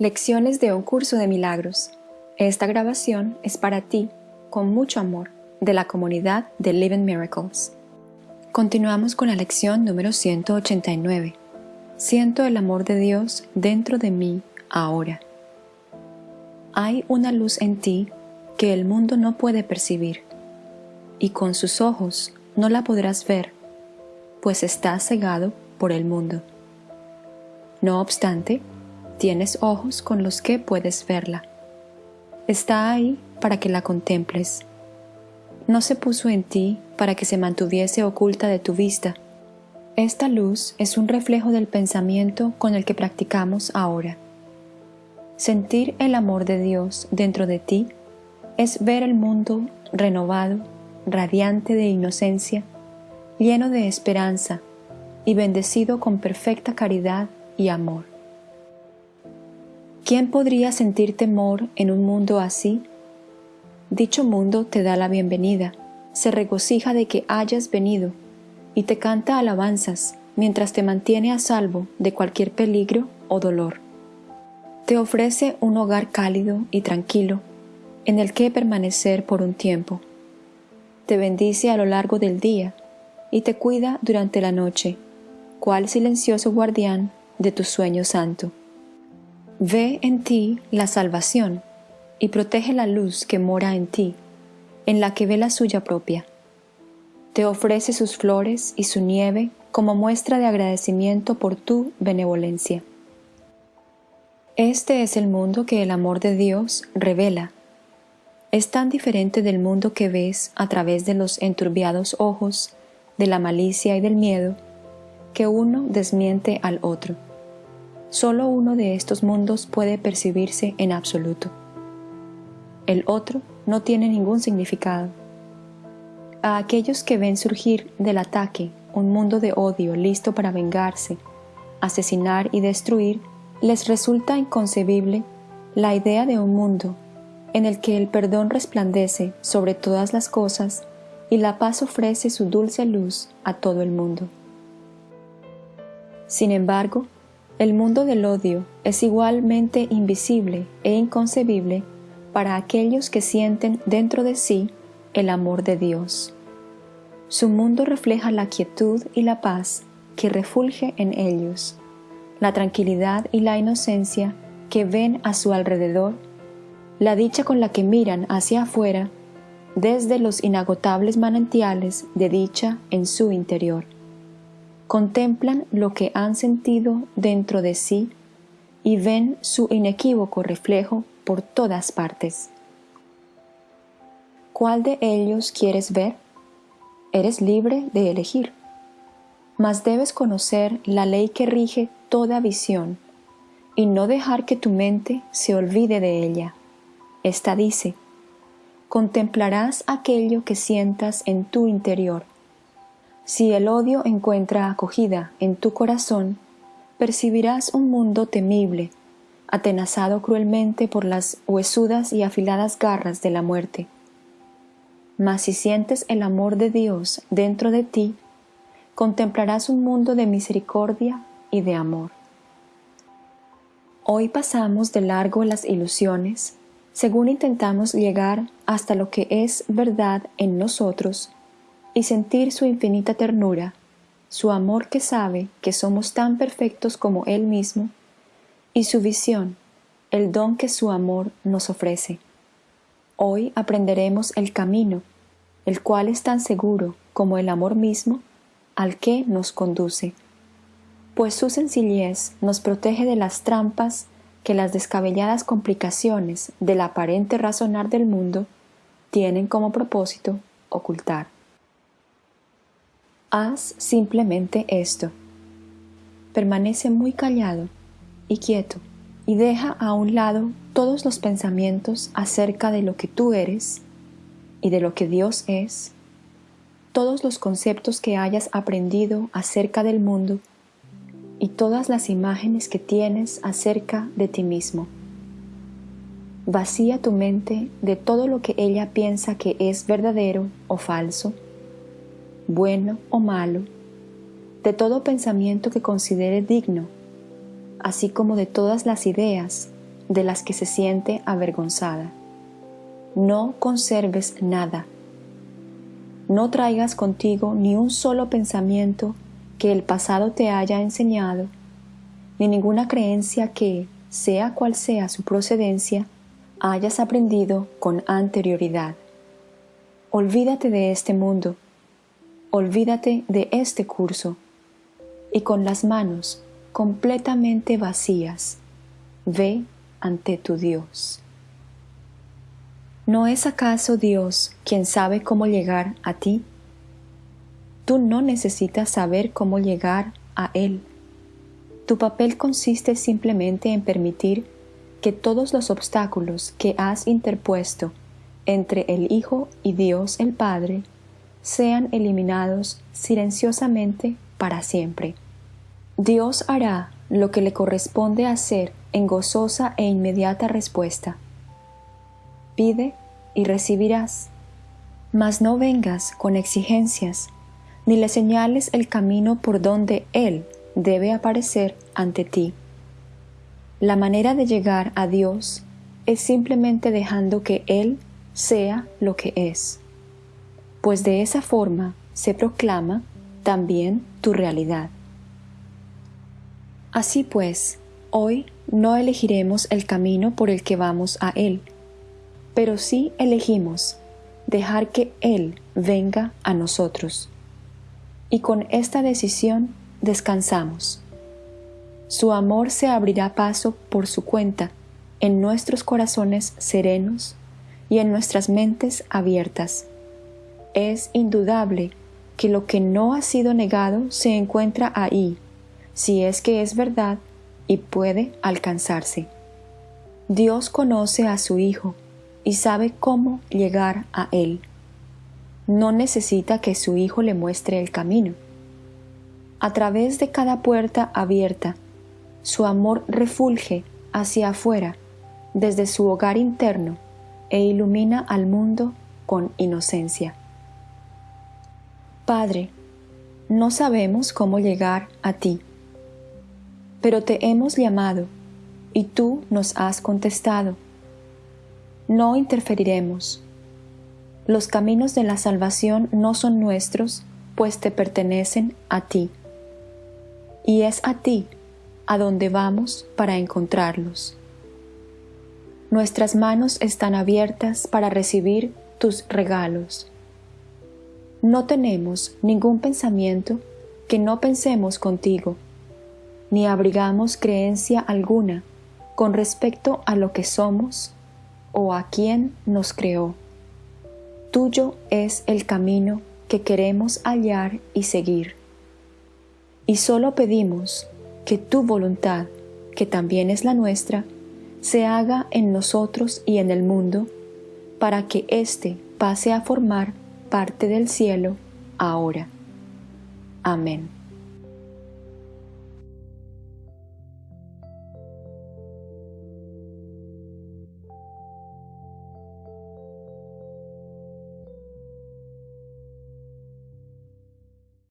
Lecciones de un curso de milagros. Esta grabación es para ti, con mucho amor, de la comunidad de Living Miracles. Continuamos con la lección número 189. Siento el amor de Dios dentro de mí ahora. Hay una luz en ti que el mundo no puede percibir, y con sus ojos no la podrás ver, pues estás cegado por el mundo. No obstante, tienes ojos con los que puedes verla. Está ahí para que la contemples. No se puso en ti para que se mantuviese oculta de tu vista. Esta luz es un reflejo del pensamiento con el que practicamos ahora. Sentir el amor de Dios dentro de ti es ver el mundo renovado, radiante de inocencia, lleno de esperanza y bendecido con perfecta caridad y amor. ¿Quién podría sentir temor en un mundo así? Dicho mundo te da la bienvenida, se regocija de que hayas venido y te canta alabanzas mientras te mantiene a salvo de cualquier peligro o dolor. Te ofrece un hogar cálido y tranquilo en el que permanecer por un tiempo. Te bendice a lo largo del día y te cuida durante la noche, cual silencioso guardián de tu sueño santo. Ve en ti la salvación y protege la luz que mora en ti, en la que ve la suya propia. Te ofrece sus flores y su nieve como muestra de agradecimiento por tu benevolencia. Este es el mundo que el amor de Dios revela. Es tan diferente del mundo que ves a través de los enturbiados ojos, de la malicia y del miedo, que uno desmiente al otro. Solo uno de estos mundos puede percibirse en absoluto. El otro no tiene ningún significado. A aquellos que ven surgir del ataque un mundo de odio listo para vengarse, asesinar y destruir, les resulta inconcebible la idea de un mundo en el que el perdón resplandece sobre todas las cosas y la paz ofrece su dulce luz a todo el mundo. Sin embargo, el mundo del odio es igualmente invisible e inconcebible para aquellos que sienten dentro de sí el amor de Dios. Su mundo refleja la quietud y la paz que refulge en ellos, la tranquilidad y la inocencia que ven a su alrededor, la dicha con la que miran hacia afuera desde los inagotables manantiales de dicha en su interior contemplan lo que han sentido dentro de sí y ven su inequívoco reflejo por todas partes. ¿Cuál de ellos quieres ver? Eres libre de elegir, mas debes conocer la ley que rige toda visión y no dejar que tu mente se olvide de ella. Esta dice, contemplarás aquello que sientas en tu interior si el odio encuentra acogida en tu corazón, percibirás un mundo temible, atenazado cruelmente por las huesudas y afiladas garras de la muerte. Mas si sientes el amor de Dios dentro de ti, contemplarás un mundo de misericordia y de amor. Hoy pasamos de largo las ilusiones, según intentamos llegar hasta lo que es verdad en nosotros y sentir su infinita ternura, su amor que sabe que somos tan perfectos como Él mismo, y su visión, el don que su amor nos ofrece. Hoy aprenderemos el camino, el cual es tan seguro como el amor mismo al que nos conduce, pues su sencillez nos protege de las trampas que las descabelladas complicaciones del aparente razonar del mundo tienen como propósito ocultar. Haz simplemente esto. Permanece muy callado y quieto y deja a un lado todos los pensamientos acerca de lo que tú eres y de lo que Dios es, todos los conceptos que hayas aprendido acerca del mundo y todas las imágenes que tienes acerca de ti mismo. Vacía tu mente de todo lo que ella piensa que es verdadero o falso bueno o malo, de todo pensamiento que considere digno, así como de todas las ideas de las que se siente avergonzada. No conserves nada. No traigas contigo ni un solo pensamiento que el pasado te haya enseñado, ni ninguna creencia que, sea cual sea su procedencia, hayas aprendido con anterioridad. Olvídate de este mundo, olvídate de este curso, y con las manos completamente vacías, ve ante tu Dios. ¿No es acaso Dios quien sabe cómo llegar a ti? Tú no necesitas saber cómo llegar a Él. Tu papel consiste simplemente en permitir que todos los obstáculos que has interpuesto entre el Hijo y Dios el Padre sean eliminados silenciosamente para siempre. Dios hará lo que le corresponde hacer en gozosa e inmediata respuesta. Pide y recibirás, mas no vengas con exigencias, ni le señales el camino por donde Él debe aparecer ante ti. La manera de llegar a Dios es simplemente dejando que Él sea lo que es, pues de esa forma se proclama también tu realidad. Así pues, hoy no elegiremos el camino por el que vamos a Él, pero sí elegimos dejar que Él venga a nosotros. Y con esta decisión descansamos. Su amor se abrirá paso por su cuenta en nuestros corazones serenos y en nuestras mentes abiertas. Es indudable que lo que no ha sido negado se encuentra ahí, si es que es verdad y puede alcanzarse. Dios conoce a su Hijo y sabe cómo llegar a Él. No necesita que su Hijo le muestre el camino. A través de cada puerta abierta, su amor refulge hacia afuera desde su hogar interno e ilumina al mundo con inocencia. Padre, no sabemos cómo llegar a ti, pero te hemos llamado y tú nos has contestado. No interferiremos. Los caminos de la salvación no son nuestros, pues te pertenecen a ti. Y es a ti a donde vamos para encontrarlos. Nuestras manos están abiertas para recibir tus regalos. No tenemos ningún pensamiento que no pensemos contigo, ni abrigamos creencia alguna con respecto a lo que somos o a quien nos creó. Tuyo es el camino que queremos hallar y seguir. Y solo pedimos que tu voluntad, que también es la nuestra, se haga en nosotros y en el mundo, para que éste pase a formar parte del cielo ahora. Amén.